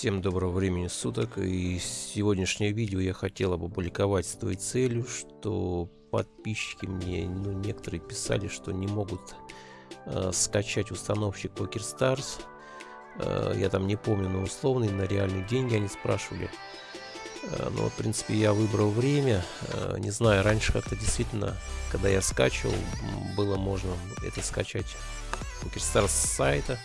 Всем доброго времени суток и сегодняшнее видео я хотел опубликовать с той целью, что подписчики мне, ну некоторые писали, что не могут э, скачать установщик PokerStars. Э, я там не помню, на условный, на реальные деньги они спрашивали. Э, но в принципе я выбрал время, э, не знаю, раньше как-то действительно, когда я скачивал, было можно это скачать PokerStars с сайта.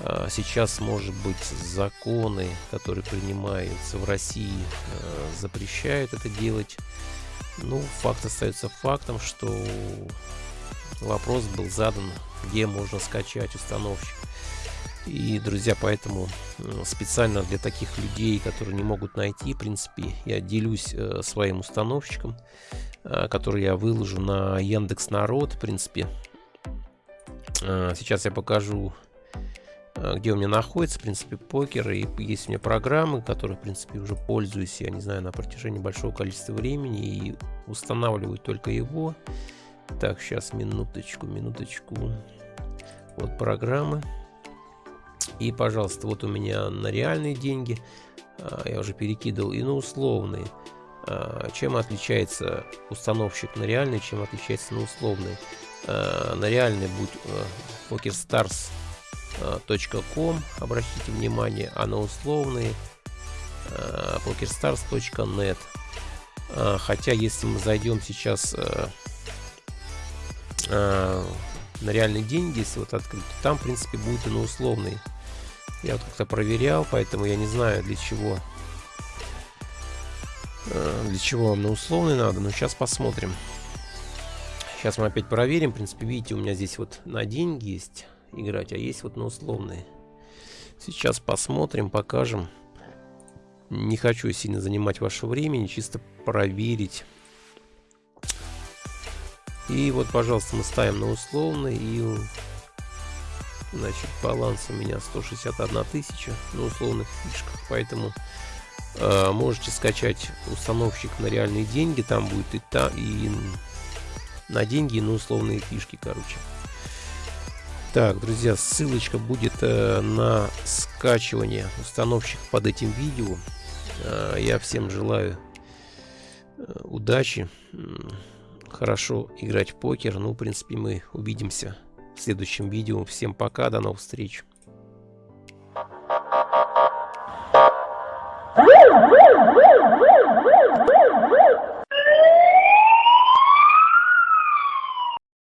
А, сейчас, может быть, законы, которые принимаются в России, а, запрещают это делать. Ну, факт остается фактом, что вопрос был задан, где можно скачать установщик. И, друзья, поэтому специально для таких людей, которые не могут найти, в принципе, я делюсь э, своим установщиком, э, который я выложу на Яндекс Народ, в принципе. Сейчас я покажу где у меня находится, в принципе, покер. И есть у меня программы, которые, в принципе, уже пользуюсь, я не знаю, на протяжении большого количества времени. И устанавливаю только его. Так, сейчас, минуточку, минуточку. Вот программы. И, пожалуйста, вот у меня на реальные деньги. А, я уже перекидывал и на условные. А, чем отличается установщик на реальный, чем отличается на условный? А, на реальный будь Poker Stars .com, обратите внимание, а на условные pokerstars.net. Хотя, если мы зайдем сейчас на реальные деньги, если вот открыть, там, в принципе, будет и на условный. Я вот как-то проверял, поэтому я не знаю, для чего для чего вам на условный надо, но сейчас посмотрим. Сейчас мы опять проверим. В принципе, видите, у меня здесь вот на деньги есть играть, а есть вот на условные. Сейчас посмотрим, покажем. Не хочу сильно занимать ваше время, чисто проверить. И вот, пожалуйста, мы ставим на условный и значит баланс у меня 161 тысяча на условных фишках, поэтому э, можете скачать установщик на реальные деньги, там будет и та и на деньги, и на условные фишки, короче. Так, друзья, ссылочка будет э, на скачивание установщик под этим видео. Э, я всем желаю э, удачи, хорошо играть в покер. Ну, в принципе, мы увидимся в следующем видео. Всем пока, до новых встреч.